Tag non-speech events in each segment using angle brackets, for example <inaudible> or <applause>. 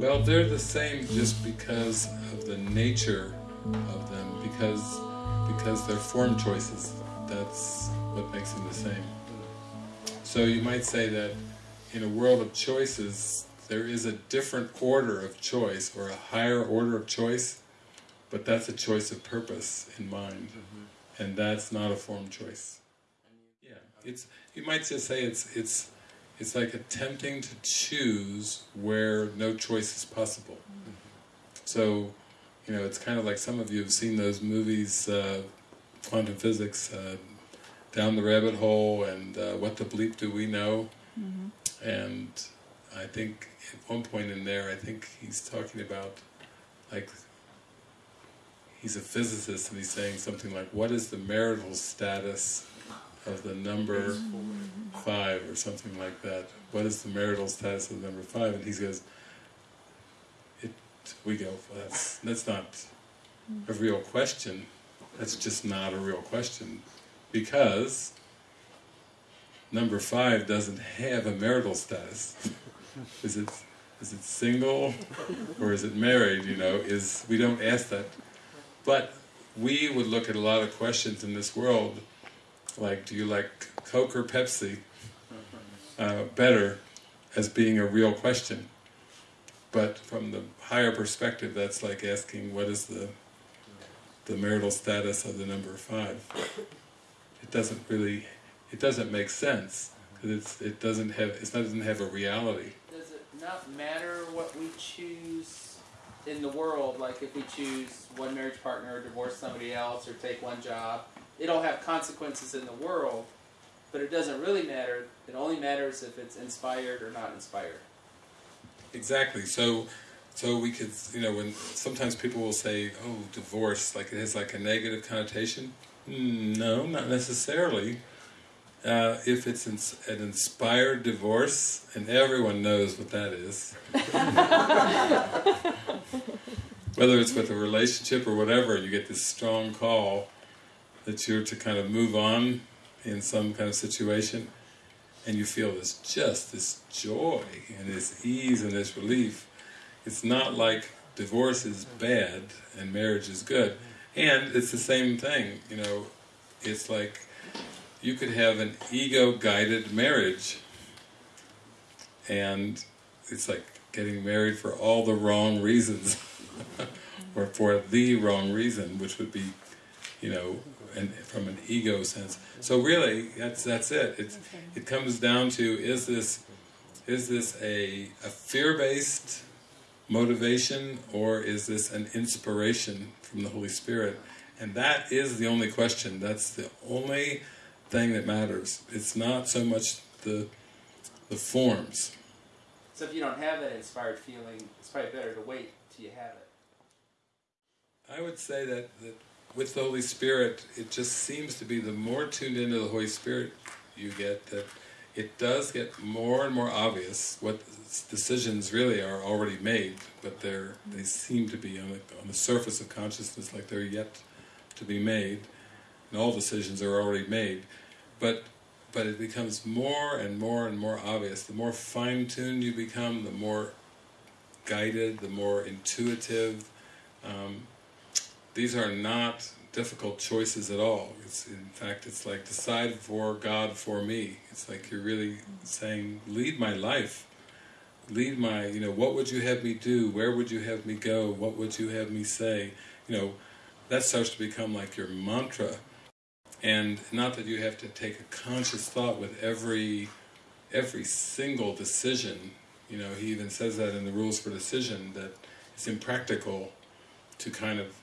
Well, they're the same just because of the nature of them, because because they're form choices. That's what makes them the same. So you might say that in a world of choices, there is a different order of choice, or a higher order of choice, but that's a choice of purpose in mind, and that's not a form choice. Yeah, it's you might just say it's it's it's like attempting to choose where no choice is possible. So, you know, it's kind of like some of you have seen those movies, uh, quantum physics, uh, down the rabbit hole, and uh, what the bleep do we know? And I think at one point in there, I think he's talking about, like, he's a physicist and he's saying something like, what is the marital status of the number five or something like that? What is the marital status of the number five? And he goes, it, we go, that's, that's not a real question. That's just not a real question. Because number five doesn't have a marital status. <laughs> is it is it single or is it married, you know, is we don't ask that. But we would look at a lot of questions in this world, like do you like Coke or Pepsi, <laughs> uh, better as being a real question. But from the higher perspective, that's like asking what is the the marital status of the number five. It doesn't really, it doesn't make sense because it's it doesn't have it doesn't have a reality. Does it not matter what we choose in the world? Like if we choose one marriage partner, or divorce somebody else, or take one job, it'll have consequences in the world, but it doesn't really matter. It only matters if it's inspired or not inspired. Exactly. So, so we could, you know, when sometimes people will say, "Oh, divorce," like it has like a negative connotation. Mm, No, not necessarily. Uh, if it's ins an inspired divorce, and everyone knows what that is, <laughs> <laughs> whether it's with a relationship or whatever, you get this strong call that you're to kind of move on in some kind of situation, and you feel this just this joy and this ease and this relief. It's not like divorce is bad and marriage is good, and it's the same thing. You know, it's like you could have an ego-guided marriage, and it's like getting married for all the wrong reasons, <laughs> or for the wrong reason, which would be, you know, and from an ego sense. So really, that's that's it. It's it comes down to is this is this a a fear-based motivation or is this an inspiration from the Holy Spirit? And that is the only question. That's the only thing that matters. It's not so much the the forms. So if you don't have that inspired feeling, it's probably better to wait till you have it. I would say that, that with the Holy Spirit, it just seems to be the more tuned into the Holy Spirit you get, that it does get more and more obvious what decisions really are already made, but they're they seem to be on the, on the surface of consciousness like they're yet to be made, and all decisions are already made. But but it becomes more and more and more obvious. The more fine-tuned you become, the more guided, the more intuitive. Um, these are not difficult choices at all. It's, in fact, it's like decide for God for me. It's like you're really saying, lead my life. Lead my, you know, what would you have me do? Where would you have me go? What would you have me say? You know, that starts to become like your mantra. And not that you have to take a conscious thought with every every single decision. You know, he even says that in the rules for decision that it's impractical to kind of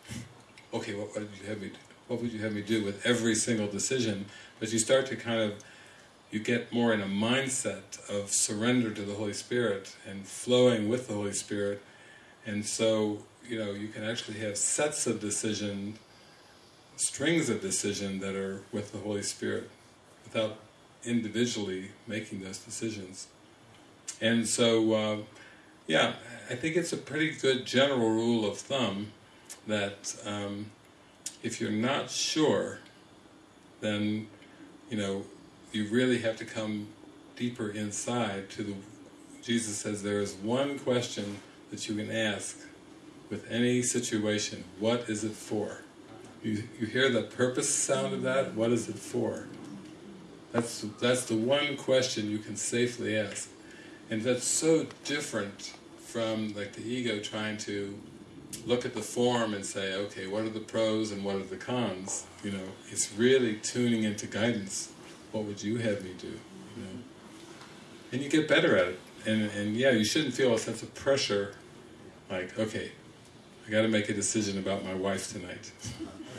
okay, what, what would you have me do? What would you have me do with every single decision? But you start to kind of you get more in a mindset of surrender to the Holy Spirit and flowing with the Holy Spirit, and so you know you can actually have sets of decision strings of decision that are with the Holy Spirit without individually making those decisions. And so, uh, yeah, I think it's a pretty good general rule of thumb that um, if you're not sure, then you know you really have to come deeper inside to the. Jesus says there is one question that you can ask with any situation. What is it for? You, you hear the purpose sound of that? What is it for? That's, that's the one question you can safely ask. And that's so different from like the ego trying to look at the form and say, okay, what are the pros and what are the cons? You know, it's really tuning into guidance. What would you have me do? You know, and you get better at it. And and yeah, you shouldn't feel a sense of pressure, like okay, I got to make a decision about my wife tonight.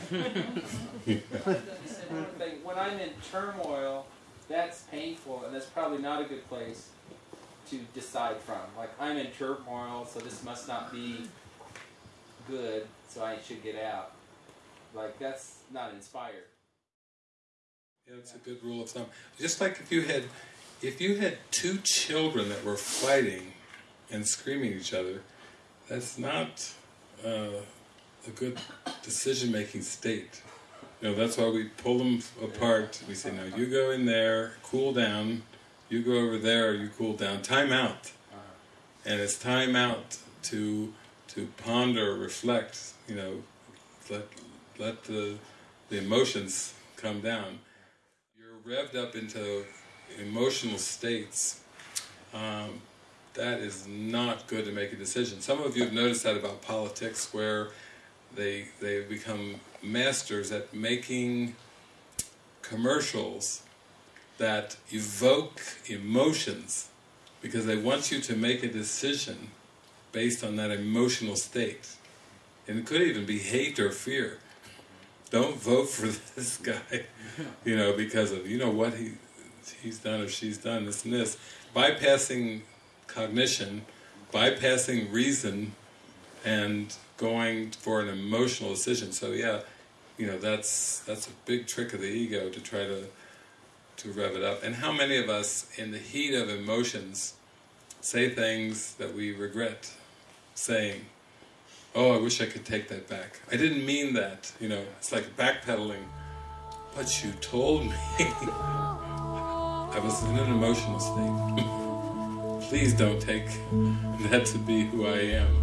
<laughs> when I'm in turmoil, that's painful, and that's probably not a good place to decide from. Like I'm in turmoil, so this must not be good, so I should get out. Like that's not inspired. Yeah, that's a good rule of thumb. Just like if you had, if you had two children that were fighting and screaming at each other, that's not uh, a good decision-making state. You know, that's why we pull them apart. We say, now you go in there, cool down, you go over there, you cool down, time out. And it's time out to to ponder, reflect, you know, let let the the emotions come down. You're revved up into emotional states. Um, that is not good to make a decision. Some of you have noticed that about politics, where they they become masters at making commercials that evoke emotions because they want you to make a decision based on that emotional state. And it could even be hate or fear. Don't vote for <laughs> this guy, you know, because of, you know, what he he's done or she's done, this and this. Bypassing cognition, bypassing reason, and going for an emotional decision. So yeah, you know, that's that's a big trick of the ego to try to to rev it up. And how many of us, in the heat of emotions, say things that we regret saying? Oh, I wish I could take that back. I didn't mean that. You know, it's like backpedaling. But you told me. <laughs> I was in an emotional state. <laughs> Please don't take that to be who I am.